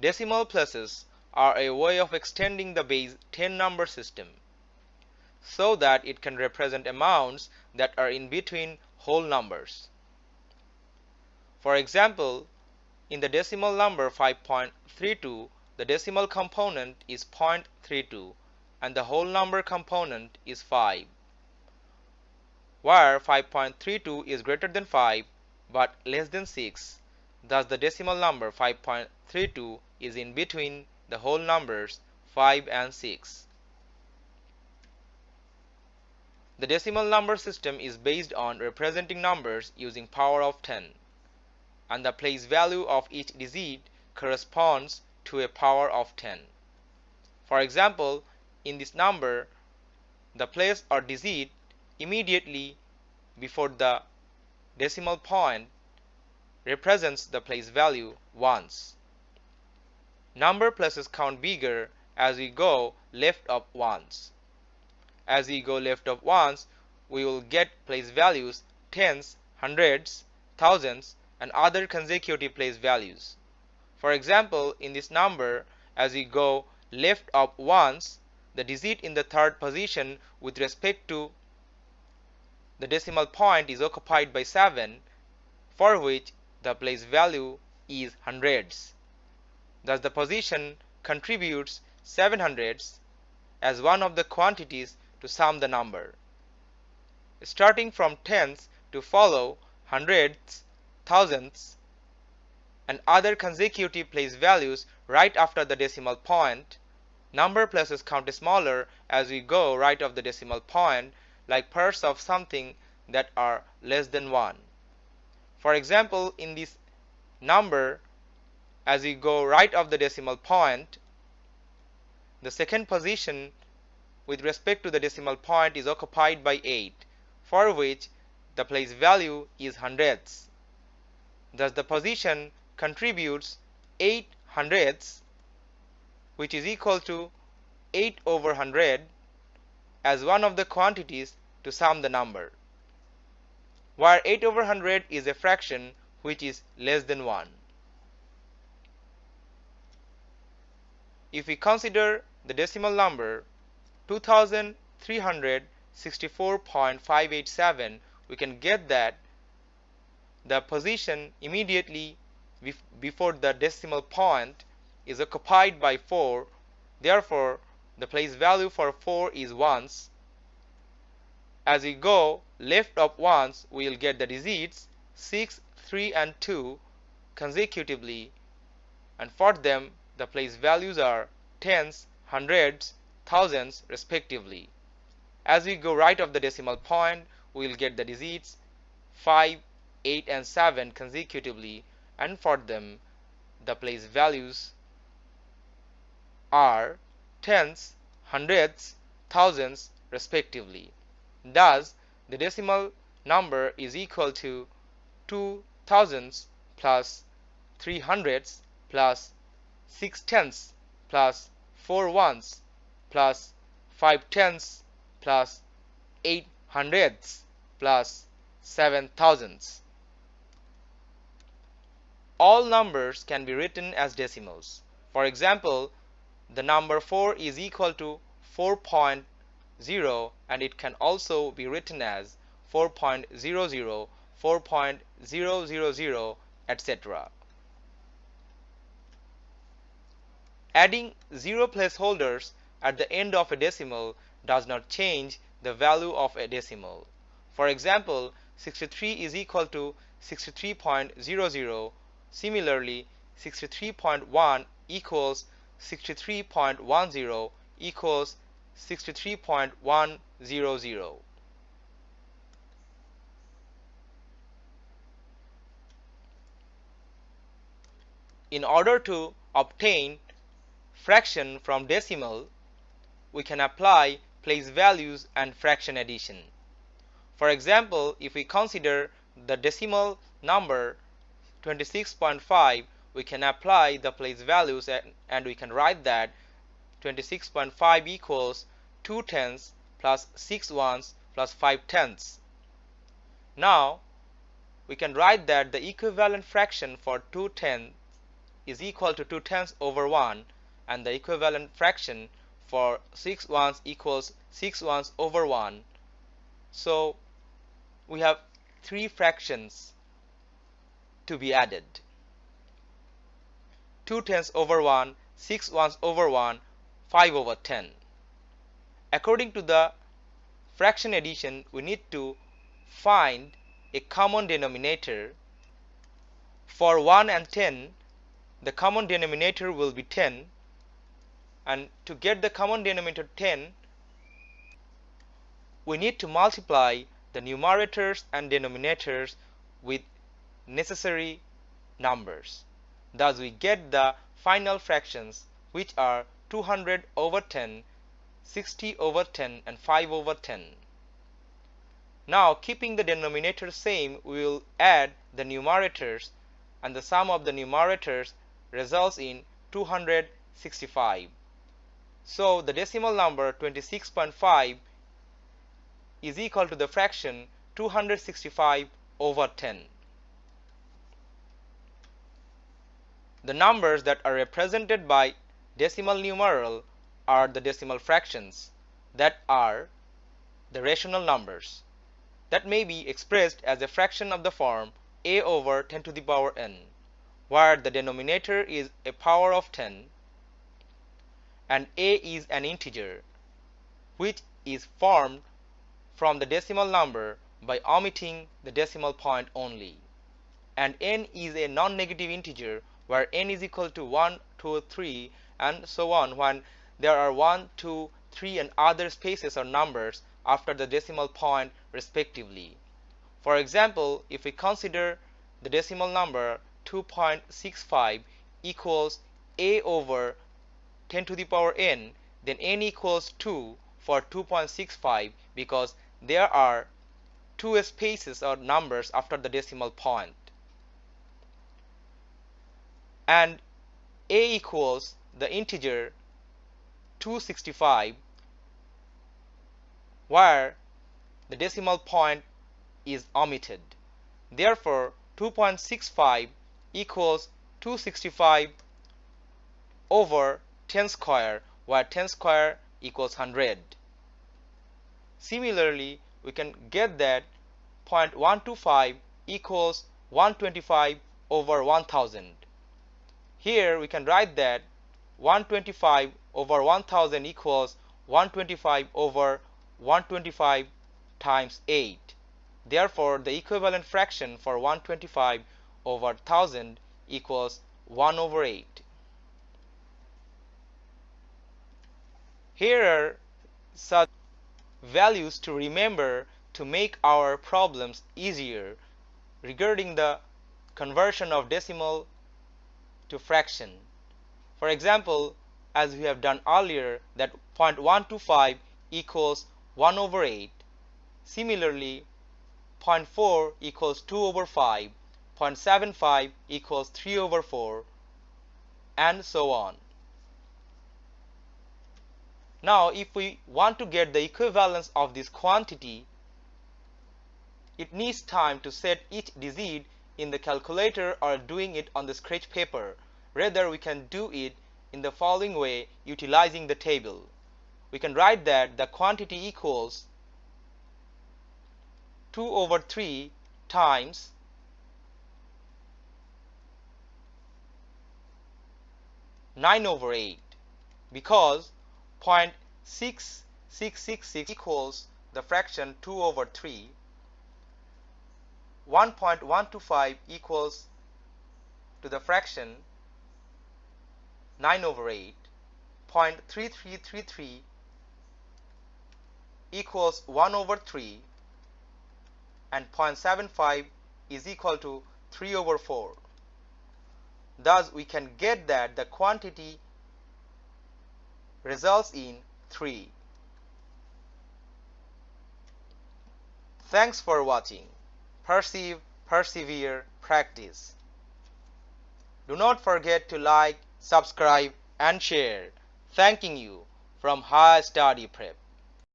Decimal places are a way of extending the base 10 number system so that it can represent amounts that are in between whole numbers. For example, in the decimal number 5.32, the decimal component is 0.32 and the whole number component is 5. Where 5.32 is greater than 5 but less than 6, thus the decimal number 5.32 is in between the whole numbers 5 and 6. The decimal number system is based on representing numbers using power of 10 and the place value of each digit corresponds to a power of 10. For example, in this number, the place or digit immediately before the decimal point represents the place value ones. Number places count bigger as we go left up ones. As we go left of ones, we will get place values tens, hundreds, thousands, and other consecutive place values. For example, in this number, as we go left up ones, the digit in the third position with respect to the decimal point is occupied by 7, for which the place value is hundreds. Thus the position contributes 7 hundreds as one of the quantities to sum the number. Starting from tens to follow hundreds, thousands, and other consecutive place values right after the decimal point, number places count smaller as we go right of the decimal point like parts of something that are less than 1. For example, in this number, as we go right of the decimal point, the second position with respect to the decimal point is occupied by 8 for which the place value is hundredths. Thus the position contributes 8 hundredths which is equal to 8 over 100 as one of the quantities to sum the number where 8 over 100 is a fraction which is less than 1. If we consider the decimal number 2364.587 we can get that the position immediately before the decimal point is occupied by 4 therefore the place value for 4 is ones as we go left of ones we will get the digits 6 3 and 2 consecutively and for them the place values are tens hundreds thousands respectively. As we go right of the decimal point, we will get the digits 5, 8 and 7 consecutively and for them the place values are tens, hundreds, thousands respectively. Thus, the decimal number is equal to 2 thousands plus 3 hundreds plus 6 tenths plus 4 ones plus 5 tenths plus 8 hundredths plus 7 thousandths. All numbers can be written as decimals. For example, the number 4 is equal to 4.0 and it can also be written as 4.00, 4.000, etc. Adding zero placeholders at the end of a decimal does not change the value of a decimal. For example, 63 is equal to 63.00. Similarly, 63.1 equals 63.10 equals 63.100. In order to obtain fraction from decimal, we can apply place values and fraction addition. For example, if we consider the decimal number 26.5, we can apply the place values and we can write that 26.5 equals 2 tenths plus 6 ones plus 5 tenths. Now, we can write that the equivalent fraction for 2 tenths is equal to 2 tenths over 1 and the equivalent fraction for 6 ones equals 6 ones over 1 so we have three fractions to be added 2 tenths over 1 6 ones over 1 5 over 10 according to the fraction addition we need to find a common denominator. For 1 and 10 the common denominator will be 10 and to get the common denominator 10 we need to multiply the numerators and denominators with necessary numbers. Thus we get the final fractions which are 200 over 10 60 over 10 and 5 over 10 now keeping the denominator same we will add the numerators and the sum of the numerators results in 265. So the decimal number 26.5 is equal to the fraction 265 over 10. The numbers that are represented by decimal numeral are the decimal fractions that are the rational numbers that may be expressed as a fraction of the form a over 10 to the power n where the denominator is a power of 10 and a is an integer which is formed from the decimal number by omitting the decimal point only. And n is a non-negative integer where n is equal to 1, 2, 3 and so on when there are 1, 2, 3 and other spaces or numbers after the decimal point respectively. For example, if we consider the decimal number 2.65 equals a over 10 to the power n, then n equals 2 for 2.65 because there are two spaces or numbers after the decimal point. And a equals the integer 265 where the decimal point is omitted. Therefore, 2.65 equals 265 over 10 square where 10 square equals 100. Similarly, we can get that 0.125 equals 125 over 1000. Here we can write that 125 over 1000 equals 125 over 125 times 8. Therefore, the equivalent fraction for 125 over 1000 equals 1 over 8. Here are such values to remember to make our problems easier regarding the conversion of decimal to fraction. For example, as we have done earlier that 0.125 equals 1 over 8. Similarly, 0.4 equals 2 over 5, 0.75 equals 3 over 4, and so on. Now, if we want to get the equivalence of this quantity, it needs time to set each digit in the calculator or doing it on the scratch paper. Rather, we can do it in the following way utilizing the table we can write that the quantity equals 2 over 3 times nine over eight because point six six six six equals the fraction two over three. One point one two five equals to the fraction nine over eight. Point three three three three equals 1 over 3 and 0.75 is equal to 3 over 4. Thus, we can get that the quantity results in 3. Thanks for watching. Perceive, persevere, practice. Do not forget to like, subscribe and share. Thanking you from High Study Prep.